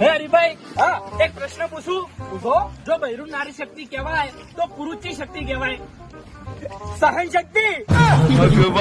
હે હરિભાઈ, હા, એક પ્રશ્ન પૂછું? પૂછો. જો બૈરું નારી શક્તિ કહેવાય, તો પુરુષની શક્તિ કહેવાય. સહન શક્તિ?